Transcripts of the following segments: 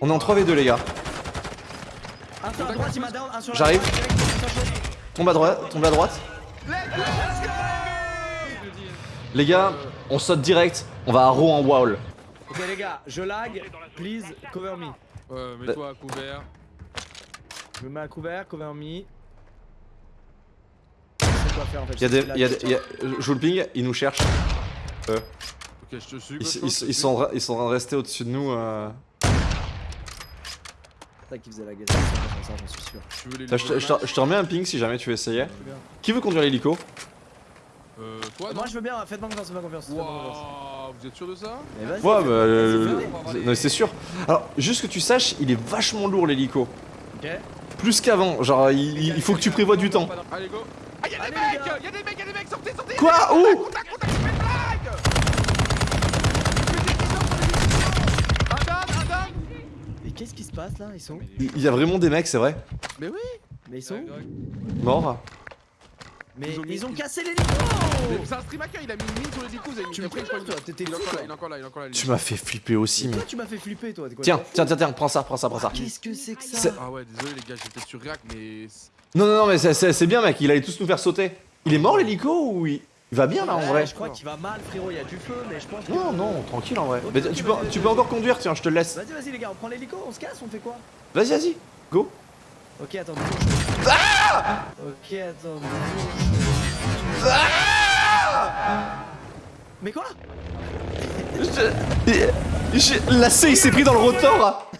On est en 3v2 les gars. J'arrive. Tombe à droite, tombe à droite. Les gars, on saute direct. On va à row en wall. Ok les gars, je lag, please cover me. Ouais, mets-toi à couvert. Je me mets à couvert, cover me. Faire en fait. Il y a des, il y a des- il y a- joue le ping, ils nous cherchent. Ok, je te suis. Ils, sont, ils sont en train de rester au-dessus de nous. euh. C'est ça qui faisait la gueule, ça, j'en suis sûr. Tu veux les Tiens, Je te, remets un ping si jamais tu bien. Qui veut conduire l'hélico Euh, toi, non Moi je veux bien, faites-moi confiance, faites-moi confiance. vous êtes sûr de ça Mais vas-y. Ouais, bah, euh, non, c'est sûr. Alors, juste que tu saches, il est vachement lourd l'hélico. Ok. Plus qu'avant. Genre, il, il faut que tu prévois du temps. Allez, go Ah, y'a des mecs. Y'a des mecs, y'a des mecs, sortez, sortez Quoi Où Contact, contact, fais une blague Un down, un down Mais qu'est-ce qui se passe là? Ils sont où Il y a vraiment des mecs, c'est vrai? Mais oui Mais ils sont où? Morts. Mais Ils ont ils cassé les Mais lits C'est un stream hacker, il a mis une mine sur les échos, Tu me après, toi, t'étais il est encore là, toi. il est encore là, il est encore là. il est Tu m'as fait flipper aussi. Toi tu m'as fait flipper toi, quoi Tiens, tiens, tiens, tiens, prends ça, prends ça, prends ça. Qu'est-ce que c'est que ça? Ah ouais, désolé les gars, j'étais sur React, mais. Non, non, non, mais c'est bien, mec. Il allait tous nous faire sauter. Il est mort l'hélico ou il... il va bien là en Ouais, vrai Je crois qu'il va mal frérot, il y a du feu mais je pense que... Non, non, tranquille en vrai. Mais tu, peux, tu peux encore conduire, tiens, je te laisse. Vas-y vas-y les gars, on prend l'hélico, on se casse, on fait quoi? Vas-y, vas-y, go. Ok attends, deux jours. Ok attends, jours. Mais quoi? Je- La C, il s'est pris dans le rotor.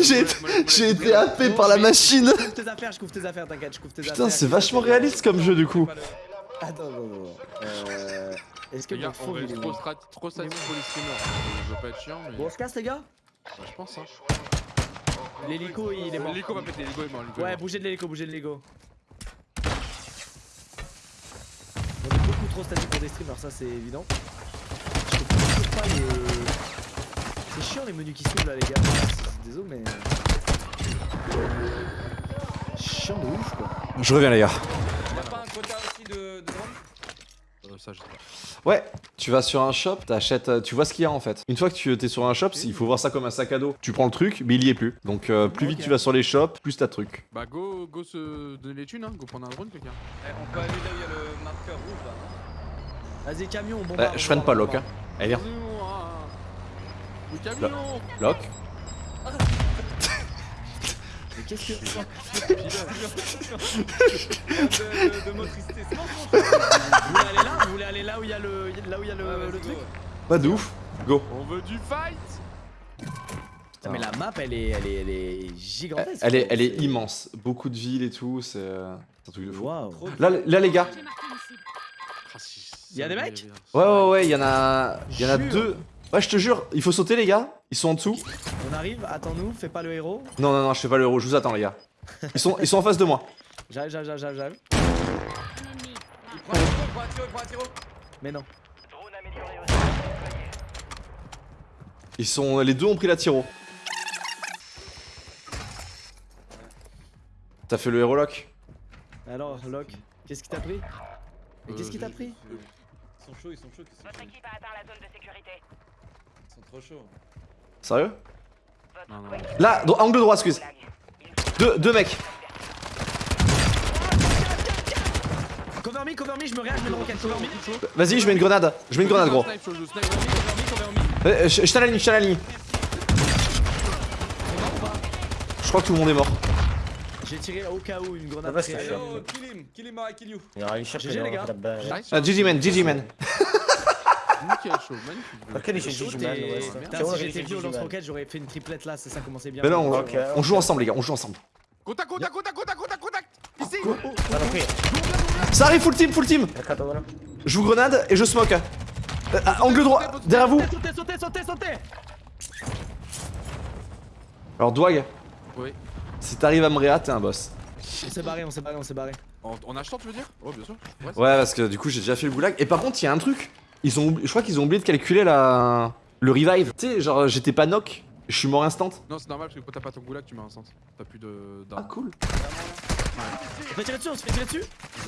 J'ai été- j'ai été happé par la machine. Je couvre tes affaires, je couvre tes affaires, t'inquiète, je couvre tes affaires. Putain, c'est vachement réaliste comme jeu du coup. Attends, non, non, non. Euh... Est-ce que Les gars, votre on faux va il est être trop, strat- trop statique pour les streamers. Je veux pas être chiant, mais. Bon, on se casse les gars Ouais, je pense, hein. L'hélico il est mort. L'hélico va péter, l'hélico est mort. est Ouais, mort. bougez de l'hélico, bougez de l'hélico. On est beaucoup trop statique pour des streamers, ça c'est évident. Je comprends pas les. C'est chiant les menus qui s'ouvrent là, les gars. C'est- Désolé, mais. Chiant de ouf quoi. Je reviens les gars. Y'a pas un quota aussi de, de drone Euh, ça, je sais pas. Ouais, tu vas sur un shop, t'achètes, euh, tu vois ce qu'il y a en fait. Une fois que tu es sur un shop, il faut voir ça comme un sac à dos. Tu prends le truc, mais il y est plus. Donc euh, plus vite tu vas sur les shops, plus t'as de trucs. Bah, go, go se donner les thunes, hein. Go prendre un drone, quelqu'un. Eh, On peut aller là où il y a le marqueur rouge là. Vas-y, camion, on bombarde. Ouais, on je freine pas on lock hein. Allez viens, hein. Le camion lock. Mais qu'est-ce que. de, de, de c'est c'est bon. Vous voulez aller là Vous voulez aller là où il y a le, là où il y a le, Ouais, le vas-y, truc go. Pas de ouf. Go. On veut du fight Putain, mais la map elle est, elle est, elle est gigantesque. Elle est, quoi. elle est C'est- immense. Beaucoup de villes et tout, c'est euh, c'est un truc de fou. De- Là, là les gars. Ah, si, Y a ça des me mecs. Ouais ouais ouais, il y en a, il y en a deux. Ouais, je te jure, il faut sauter les gars. Ils sont en dessous. On arrive, attends-nous, fais pas le héros. Non non non, je fais pas l'euro, je vous attends les gars. Ils sont, ils sont en face de moi. J'arrive, j'arrive, j'arrive, j'arrive, j'arrive. Il prend un tiro, il prend un tiro, il prend un tiro. Mais non. Ils sont, les deux ont pris la tiro. T'as fait le héros lock? Alors, Locke, qu'est-ce qui t'a pris? Mais qu'est-ce qui t'a pris? Ils sont chauds, ils sont chauds. Votre équipe a atteint la zone de sécurité. Sont Ils sont trop chauds. Sérieux Non, non. Là, dans- angle droit, squeeze. Deux, deux mecs. Cover me, cover me, je me réagis, je mets le rocket, cover me. Vas-y, je mets une grenade. Je mets une grenade, gros. Euh, Je t'ai la ligne, je t'ai à la ligne. Je crois que tout le monde est mort. J'ai tiré au cas où une grenade. Ah bah, kill him, kill him, I kill you. GG, les gars. Nice. Ah, GG man, GG man. Nickel, magnifique. Ok, les ouais. Putain, si j'étais vieux au lance-roquette, j'aurais fait une triplette là, ça, ça commençait bien. Mais là, on, Ok, on joue ensemble, les gars, on joue ensemble. Contact, contact, contact, contact, contact, contact Ici compris Ça arrive, full team, full team. Je vous grenade et je smoke. Euh, ah, angle droit, derrière vous. Sautez, sautez, sautez, sautez Alors, Dwag, Oui. si t'arrives à me réa, t'es un boss. On s'est barré, on s'est barré, on s'est barré. En, en achetant, tu veux dire? Oh, bien sûr. Ouais, Ouais, parce que du coup, j'ai déjà fait le goulag. Et par contre, il y a un truc. Ils ont, je crois qu'ils ont oublié de calculer la, le revive. Tu sais, genre, j'étais pas knock, je suis mort instant. Non, c'est normal parce que quand t'as pas ton goulag, tu mets un sens. T'as plus de. Ah, d'armes. cool. On se fait tirer dessus, on se fait tirer dessus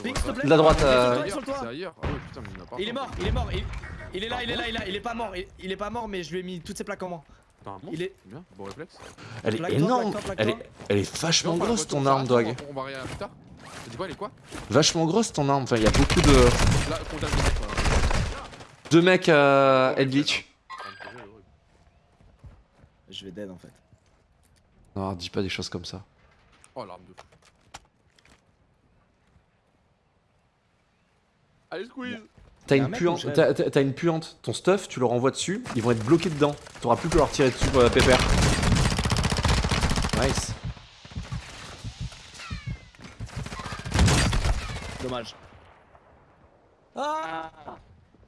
Pink, s'il te plaît. De la droite, euh, C'est ailleurs. Ah ouais, putain, mais il a pas. Il est mort, il est mort, il, il est là, il est là, il est là, il est pas mort, il, il est pas mort mais je lui ai mis toutes ses plaques en moins. T'as un monstre Il est. Bien, bon réflexe. Elle est énorme. Elle est, elle est vachement grosse on ton arme, Dog. On va regarder plus tard. T'as dit quoi, elle est quoi Vachement grosse ton arme. Enfin, il y a beaucoup de, Là, contact de mec. de mecs euh, head glitch. Je vais dead en fait. Non, dis pas des choses comme ça. Oh, l'arme de fou. Allez, squeeze T'as une puante, une puante, ton stuff, tu leur envoies dessus, ils vont être bloqués dedans. T'auras plus que leur tirer dessus pour la pépère. Nice. Dommage. Ah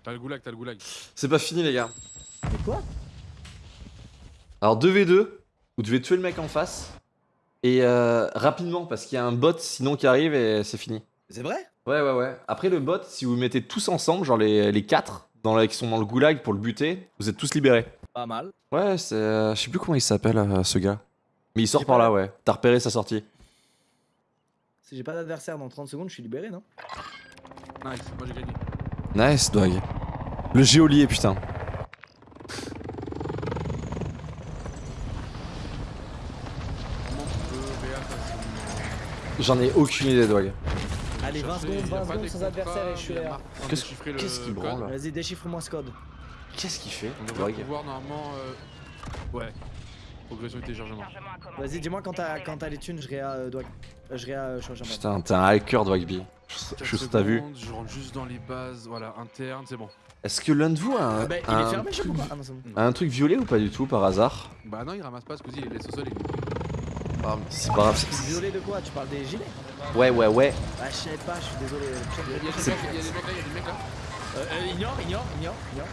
T'as le goulag, t'as le goulag. C'est pas fini les gars. Mais quoi? Alors 2v2, vous devez tuer le mec en face. Et euh, rapidement parce qu'il y a un bot sinon qui arrive et c'est fini. C'est vrai? Ouais ouais ouais. Après le bot, si vous mettez tous ensemble, genre les, les 4 dans la- qui sont dans le goulag pour le buter, vous êtes tous libérés. Pas mal. Ouais, c'est. euh, je sais plus comment il s'appelle euh, ce gars. Mais il sort par là, la- ouais. T'as repéré sa sortie. Si j'ai pas d'adversaire dans 30 secondes, je suis libéré, non? Nice, moi j'ai gagné. Nice, dog. Le géolier, putain. J'en ai aucune idée, dog. Allez, 20 Chercher, secondes, y a 20 pas secondes des sans adversaire et je suis là. Qu'est-ce- qu'il code. branle Vas-y, déchiffre-moi ce code. Qu'est-ce qu'il fait, On devrait pouvoir normalement. euh, Ouais. Progression et téléchargement. Vas-y, dis-moi quand t'as quand t'as les thunes, je réa euh, doigt. euh, Je réa euh, Putain, t'es un hacker, Dogby. Je suis sous ta vue. secondes, Je rentre juste dans les bases, voilà, interne, c'est bon. Est-ce que l'un de vous a un, Bah, il un est fermé, je sais truc, pas. Ah non, c'est bon. a un truc violet ou pas du tout, par hasard Bah non, il ramasse pas, Squeezie, il les laisse au sol. Il... Ah, C'est pas grave. c'est- Violet de quoi Tu parles des gilets Ouais, ouais, ouais. Bah, je savais pas, je suis désolé. Il y a des mecs il des là, il y a des mecs là. Euh, euh, ignore, ignore, ignore, ignore.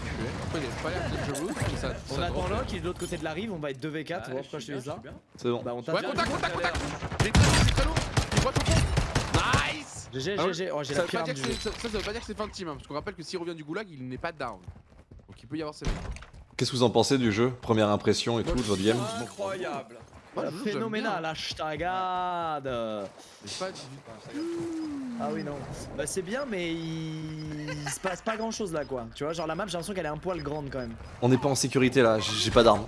Après, il a pas l'air ça. On ça attend. Locke, il est de l'autre côté de la rive, on va être 2v4, Ah, tu vois pourquoi je dis ça C'est bon. Bah, on Ouais, tape. contact, contact, contact J'ai très lourd, j'ai très lourd J'ai droit au fond Nice GG, Ah GG, oh j'ai ça la veut, pire pas arme dire du que jeu. c'est- ça, ça veut pas dire que c'est fin de team, hein, parce qu'on rappelle que s'il revient du goulag, il n'est pas down. Donc il peut y avoir ses Qu'est-ce que vous en pensez du jeu Première impression et tout de votre game Incroyable. Phénoménal, bien. hashtag J'ai pas Ah oui, non. Bah, c'est bien, mais il... il se passe pas grand chose là, quoi. Tu vois, genre la map, j'ai l'impression qu'elle est un poil grande quand même. On n'est pas en sécurité là, j'ai j'ai pas d'armes.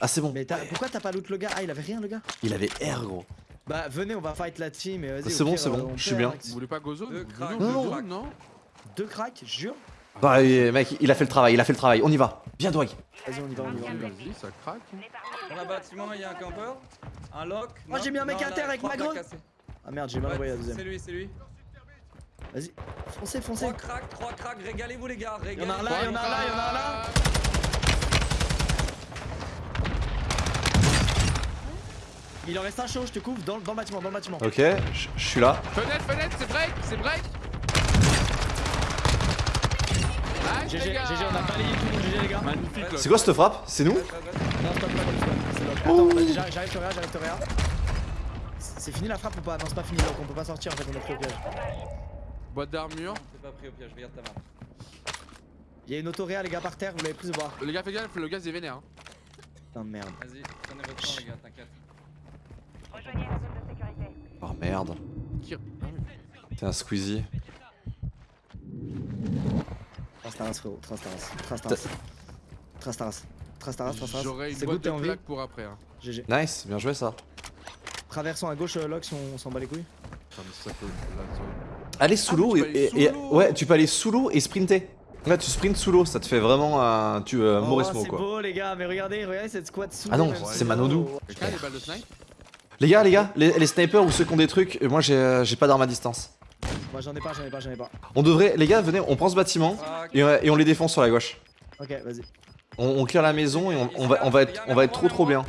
Ah, c'est bon. Mais t'as- pourquoi t'as pas loot le gars? Ah, il avait rien, le gars Il avait R, gros. Bah, venez, on va fight la team et vas-y. C'est bon, c'est bon, on je suis bien. Vous voulez pas go zone Deux cracks, non Deux cracks, jure. Bah, mec, il a fait le travail, il a fait le travail. On y va. Viens, Dwag. Vas-y, on y va, on y va. on y va. Vas-y, ça craque. Dans le bâtiment, il y a un campeur. Un lock. Oh, non, j'ai mis un mec à terre avec ma cassés. Ah merde, j'ai mal envoyé la C'est deuxième. lui, c'est lui. Vas-y, foncez, foncez. Trois cracks, trois cracks. Régalez-vous, les gars. y en a un Régalez-vous. là, il y en a un là, il y en a un là. Il en reste un chaud, je te couvre dans, dans le bâtiment, dans le bâtiment. Ok, je je suis là. Fenêtre, fenêtre, c'est break, c'est break Nice, GG, GG, on a balayé tout le monde, GG les gars. C'est quoi cette frappe C'est nous. Non, stop, pas c'est lock. Attends, vas-y, j'arrive, j'arrive te réa, j'arrive te réa. C'est fini la frappe ou pas Non, c'est pas fini, lock, on peut pas sortir en fait, on est pris au piège. Boîte d'armure. T'es pas pris au piège, regarde ta main. Il y a une auto réa, les gars, par terre, vous l'avez prise ou pas Les gars, fais gaffe, le gaz est vénère. hein. Putain de merde. Vas-y, prenez votre temps, les gars, t'inquiète. Oh merde. T'es un squeezie. Trastaras, frérot, Trastaras. Trastaras. Trastaras. Trastaras, Trastaras. J'aurais une C'est boîte good, t'es de en vie plaques pour après. Hein. GG. Nice, bien joué ça. Traversons à gauche, euh, lock, si on s'en bat les couilles. Là, Allez sous Ah, l'eau et, tu peux aller et- sous et- l'eau. ouais, tu peux aller sous l'eau et sprinter. Ouais, tu sprints sous l'eau, ça te fait vraiment un tu euh, Oh, Mauresmo c'est quoi. beau les gars, mais regardez, regardez cette squad sous Ah non, c'est Manodou. Quelqu'un a des balles de snipe? Les gars, les gars, les, les snipers ou ceux qui ont des trucs, moi j'ai euh, j'ai pas d'arme à distance. Moi j'en ai pas, j'en ai pas, j'en ai pas. On devrait, les gars, venez, on prend ce bâtiment Ah, et, euh, et on les défonce sur la gauche. Ok, vas-y. On, on clear la maison et on, on va, on va être, on va être trop trop bien.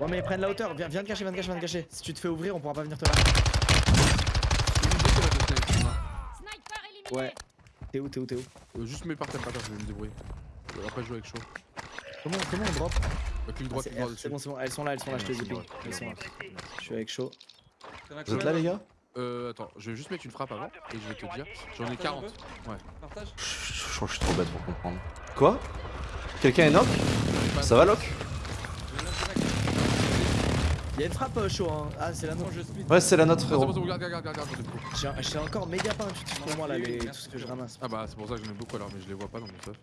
Ouais, mais ils prennent la hauteur, viens, viens te cacher, viens te cacher, viens te cacher. Si tu te fais ouvrir, on pourra pas venir te là. Ouais. T'es où, t'es où, t'es où? Euh, Juste mets par terre, par terre, je vais me débrouiller. Après, je joue avec chaud. Comment, comment on drop? Euh, clic Ah, droit, C'est clic droit R, dessus. c'est bon, c'est bon, elles sont là, elles sont là, je te les ai. Ouais, Elles sont là. Je suis avec chaud. as Vous êtes là les gars Euh, attends, je vais juste mettre une frappe avant et je vais te dire. J'en ai Partage un 40. peu Partage je, crois que je suis trop bête pour comprendre. Quoi? Quelqu'un est knock? Ça va lock. Y'a une frappe euh, chaud, hein. Ah, c'est la nôtre. Ouais, c'est la nôtre frérot. J'ai encore méga pas intuitif pour moi là, les, tout ce que je ramasse. Ah bah, c'est pour ça que j'en ai beaucoup alors, mais je les vois pas dans mon stuff.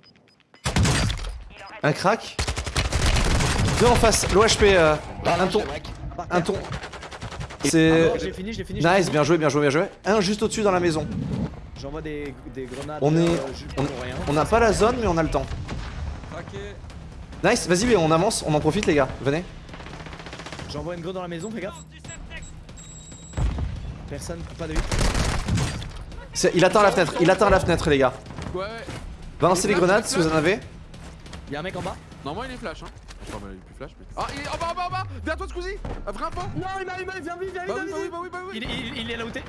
Un crack? Deux en face, l'OHP, euh, un ton, un ton. Ah C'est... non, j'ai fini, j'ai fini. j'ai Nice, bien joué, bien joué, bien joué. Un juste au-dessus dans la maison. J'envoie des, des grenades. On est- euh, juste on- pour rien. On n'a pas la zone, mais on a le temps. Nice, vas-y, mais on avance, on en profite, les gars. Venez. J'envoie une grenade dans la maison, fais gaffe. Personne, pas de hit. C'est- Il atteint la fenêtre, il atteint la fenêtre, les gars. Ouais. Balancez les grenades si vous en avez. Y'a un mec en bas? Normalement, il est flash, hein. Je plus flash, mais. Ah, il est en bas, en bas, en bas Derrière toi, un pont Non, il m'a, il m'a, viens vite, viens vite, viens bah vite. bah oui, bah oui Il, il, il est là où t'es.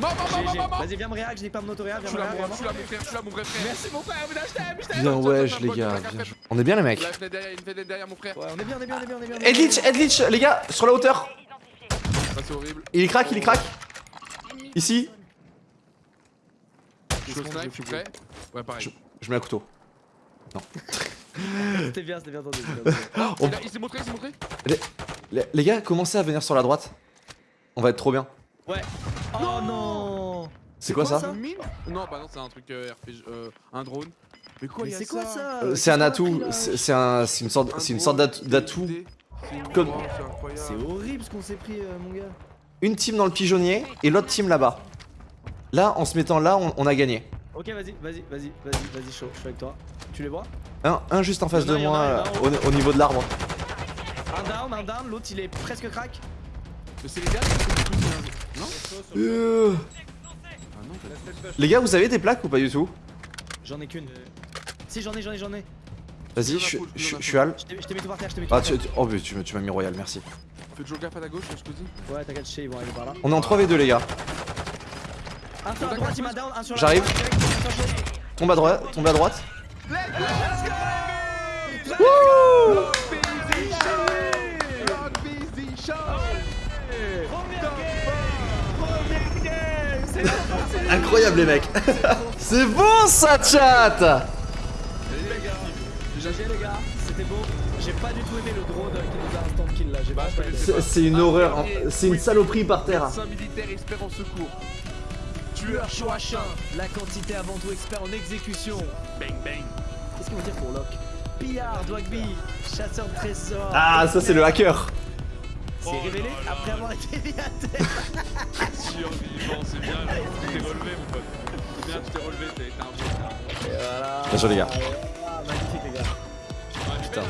Mort, mort, J'ai- mort, j'ai- mort, mort Vas-y, viens me réac, je n'ai pas mon autoréac, Je viens suis me là, réac, je suis là, mon frère, je suis là, mon vrai frère Merci mon frère, mais je t'aime, je t'aime. Bien wesh, les gars. On est bien, les mecs. La fenêtre derrière, une fenêtre derrière, mon frère. Ouais, on est bien, on est bien, on est bien, on est bien. Les gars, sur la hauteur. Ah, c'est horrible. Il est crack, il est crack. Ici. Je suis au snipe, je suis prêt. Ouais, pareil. Je mets un couteau. Bien, c'était bien c'était bien. On- Il s'est montré, il s'est montré Les, les gars, commencez à venir sur la droite. On va être trop bien. Ouais. Oh non C'est quoi, quoi, ça Non, bah non, c'est un truc euh, RPG, euh, un drone. Mais quoi, Mais il y a c'est quoi ça Euh, C'est un atout. C'est un, c'est une sorte, Un c'est une sorte d'atout- Comme- Oh, c'est horrible ce qu'on s'est pris, euh, mon gars. Une team dans le pigeonnier et l'autre team là-bas. Là, en se mettant là, on, on a gagné. Ok, vas-y, vas-y, vas-y, vas-y, vas-y, chaud, je suis avec toi. Tu les vois Un, un juste en face de moi, au, au niveau de l'arbre. Un down, un down, l'autre il est presque crack. C'est les derniers qui sont tous un- Non Euh, Ah Les gars, vous avez des plaques ou pas du tout J'en ai qu'une. Si, j'en ai, j'en ai, j'en ai. Vas-y, je, suis. Al. Je t'ai mis tout par terre, je t'ai mis tout Ah, par terre. tu- oh, mais tu, m'as- tu m'as mis royal, merci. Fais toujours gaffe à ta gauche, Squeezy. Ouais, t'inquiète, je sais, ils vont aller par là. On est en 3v2, les gars. Un sur la droite, il m'a down, un sur la J'arrive. Tombe à droite, tombe à droite. Game C'est la Incroyable, les mecs. C'est bon, ça, chat GG les gars, c'était beau. J'ai pas du tout aimé le drone qui nous a instant kill là, j'ai pas C'est une horreur, c'est une saloperie par terre. Médecin militaire expert en secours. Tueur chien. La quantité avant tout expert en exécution. Bang bang. Qu'est-ce qu'on veut dire pour Lock Pillard, Dwagby, chasseur de trésors. Ah, ça, c'est le hacker. C'est révélé après avoir été mis à terre. Survivant, c'est bien. Tu t'es relevé, mon pote. C'est bien, tu t'es relevé, t'es t'es un. Et voilà. Bien joué, les gars. Ah, magnifique les gars. Putain.